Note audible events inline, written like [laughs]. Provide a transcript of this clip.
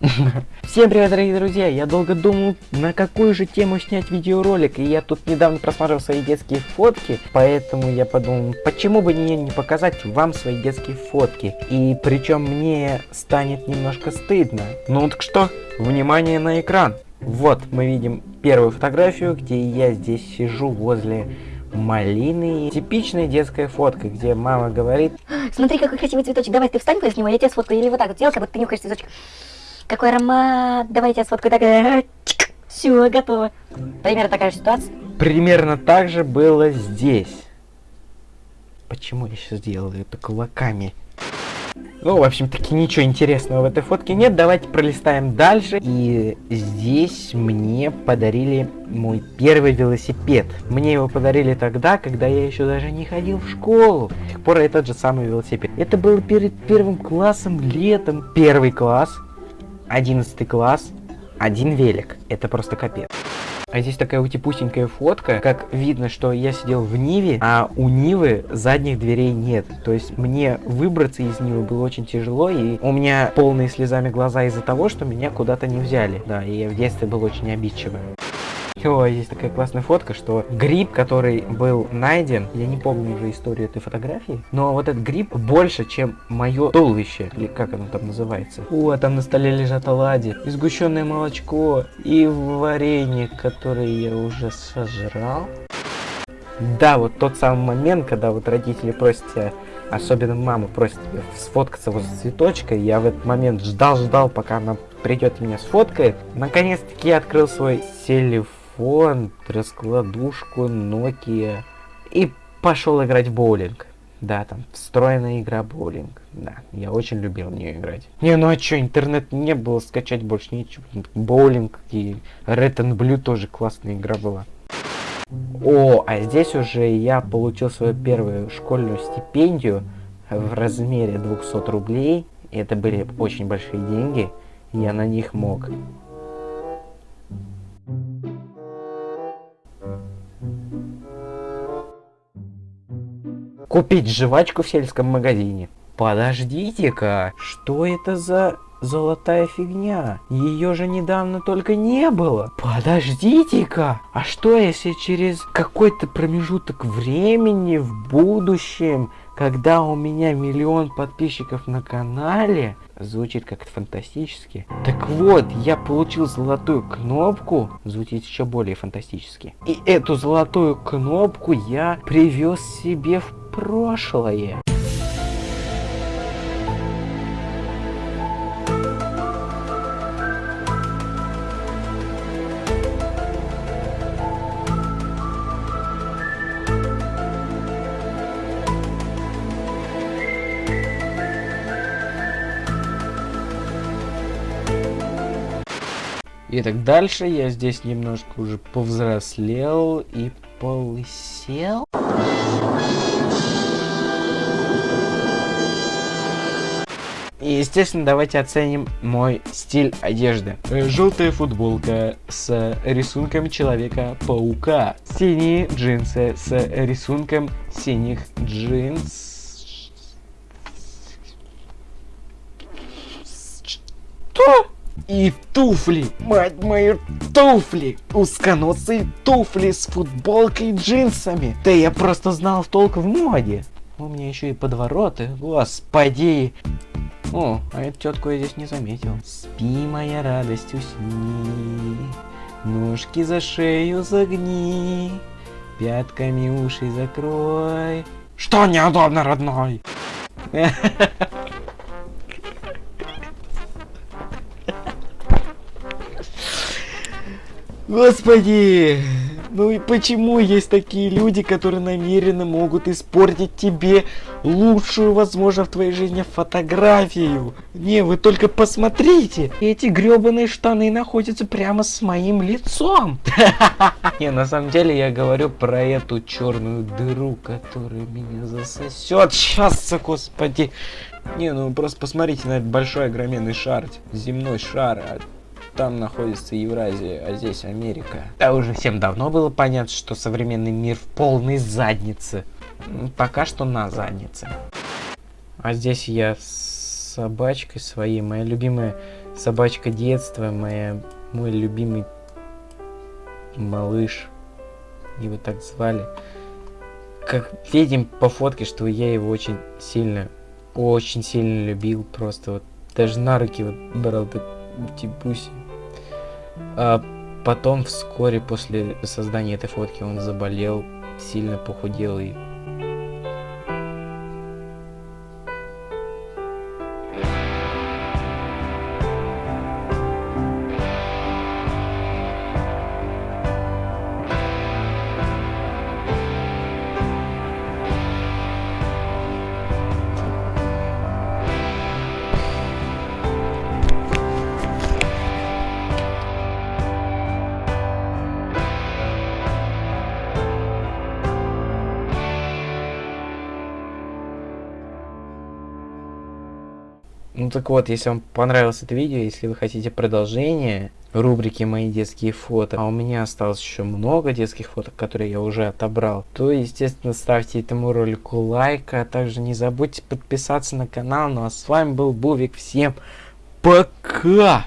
[laughs] Всем привет, дорогие друзья! Я долго думал, на какую же тему снять видеоролик, и я тут недавно просматривал свои детские фотки, поэтому я подумал, почему бы мне не показать вам свои детские фотки, и причем мне станет немножко стыдно. Ну так что, внимание на экран! Вот, мы видим первую фотографию, где я здесь сижу возле малины. Типичная детская фотка, где мама говорит... Смотри, какой красивый цветочек, давай ты встань с него, я тебя сфоткаю. Или вот так вот сделай, как будто ты нюхаешь цветочек. Какой аромат, давай я сфоткаю. Так, э, все, готово. Примерно такая же ситуация. Примерно так же было здесь. Почему я сейчас делаю это кулаками? Ну, в общем-таки, ничего интересного в этой фотке нет. Давайте пролистаем дальше. И здесь мне подарили мой первый велосипед. Мне его подарили тогда, когда я еще даже не ходил в школу. С тех пор этот же самый велосипед. Это было перед первым классом, летом. Первый класс, одиннадцатый класс, один велик. Это просто капец. А здесь такая утипусенькая фотка, как видно, что я сидел в Ниве, а у Нивы задних дверей нет. То есть мне выбраться из Нивы было очень тяжело, и у меня полные слезами глаза из-за того, что меня куда-то не взяли. Да, и я в детстве был очень обидчивым. О, есть такая классная фотка, что гриб, который был найден, я не помню уже историю этой фотографии, но вот этот гриб больше, чем мое туловище, или как оно там называется. О, там на столе лежат оладьи, и сгущенное молочко, и варенье, которое я уже сожрал. Да, вот тот самый момент, когда вот родители просят тебя, особенно мама просит тебя сфоткаться возле цветочка, я в этот момент ждал-ждал, пока она придет меня сфоткает. Наконец-таки я открыл свой телефон телефон, раскладушку, Nokia и пошел играть в боулинг. Да, там встроенная игра боулинг. Да, я очень любил в нее играть. Не, ну а что, интернет не было, скачать больше нечего. Боулинг и Red and Blue тоже классная игра была. О, а здесь уже я получил свою первую школьную стипендию в размере 200 рублей. Это были очень большие деньги. Я на них мог купить жвачку в сельском магазине. Подождите-ка, что это за золотая фигня? Ее же недавно только не было. Подождите-ка, а что если через какой-то промежуток времени в будущем, когда у меня миллион подписчиков на канале, звучит как-то фантастически. Так вот, я получил золотую кнопку, звучит еще более фантастически. И эту золотую кнопку я привез себе в прошлое. Итак, дальше я здесь немножко уже повзрослел и полысел. И, естественно, давайте оценим мой стиль одежды. Э, Желтая футболка с рисунком Человека-паука. Синие джинсы с рисунком синих джинс. Что? И туфли, мать мою, туфли! Узконосые туфли с футболкой и джинсами. Да я просто знал толк в моде. У меня еще и подвороты, господи. О, а эту тетку я здесь не заметил. Спи, моя радость, усни. Ножки за шею загни. Пятками уши закрой. Что неудобно, родной? Господи! Ну и почему есть такие люди, которые намеренно могут испортить тебе лучшую, возможно, в твоей жизни фотографию? Не, вы только посмотрите! Эти гребаные штаны находятся прямо с моим лицом! [laughs] Не, на самом деле я говорю про эту черную дыру, которая меня засосет. Сейчас, господи! Не, ну просто посмотрите на этот большой огроменный шар, земной шар. Там находится Евразия, а здесь Америка. Да уже всем давно было понятно, что современный мир в полной заднице. Пока что на заднице. А здесь я с собачкой своей, моя любимая собачка детства, моя, мой любимый малыш. Его так звали. Как видим по фотке, что я его очень сильно, очень сильно любил. Просто вот даже на руки вот брал так типуси. А потом вскоре после создания этой фотки он заболел, сильно похудел и Ну так вот, если вам понравилось это видео, если вы хотите продолжение рубрики «Мои детские фото», а у меня осталось еще много детских фото, которые я уже отобрал, то, естественно, ставьте этому ролику лайк, а также не забудьте подписаться на канал. Ну а с вами был Бувик, всем пока!